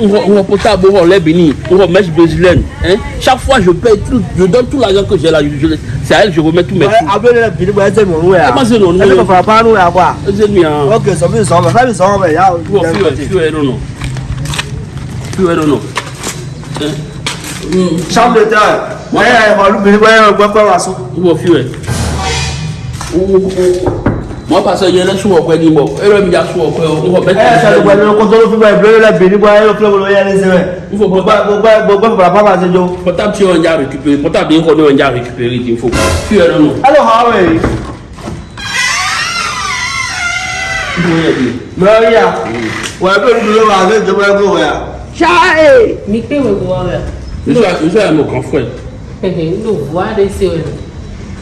on portable, on lève béni, on mèche eh? brésilienne. Hein? Chaque fois, je paye tout, je donne tout l'argent que j'ai là, je, je, c'est à elle, je remets tout mes sous. Eh, Après, le béni, c'est mon noué. C'est mon noué. Elle ne fera pas noué à quoi C'est lui. Ok, ça veut dire ça, ça veut dire ça, mais y'a. Tu es non, non. Tu es non, non. Chambre de terre. Ouais, on va nous béni, ouais, on va pas la a. Ou au fieu. Ou au fieu mọ pàṣẹ yẹn lẹsùn ọpẹ ni mọ ẹrọ mi yà sùn ọpẹ o wọ bẹẹ. ẹ ṣàlùkọ ẹni kó tó ló fi bá ìbílẹ̀ lẹ bìí nípa ẹ̀rọ fúlẹ̀ wọlé yẹn lẹ́sẹ̀ rẹ̀ gbogbo bàbá bàbá ṣe jọ. pọtà tí wọn já récupéré pọtà bí nǹkan ní wọn já récupéré ti fò fi ẹ̀rọ nù. alo how are you. mẹ́rin yà wà á bẹ̀rù dúró wà á fẹ́ jọba ẹgbẹ́ wọ̀ yà. ṣáà mi pé wẹ̀ wọ̀ rẹ̀. ìṣe àmọ̀ kan fún ẹ. ẹ̀hẹ̀ ń lò wá dé sí ọ̀rẹ́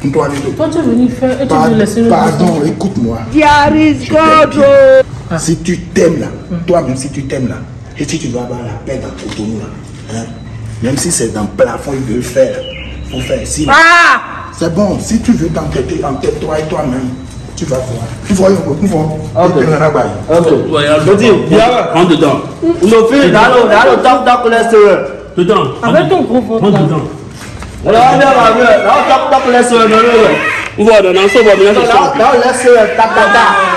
tu es venu faire et tu laisser le Pardon, écoute-moi. Si tu t'aimes là, toi-même, si tu t'aimes là, et si tu dois avoir la paix dans ton même si c'est dans le plafond, il veut faire, pour faire. Si, ah! C'est bon, si tu veux t'enquêter, entête-toi et toi-même. Tu vas voir. Tu vois, tu vois. Ok. Ok. On dedans. Dedans. Avec ton dedans. Nou tak tak leswe nanou yo Nou leswe tak tak tak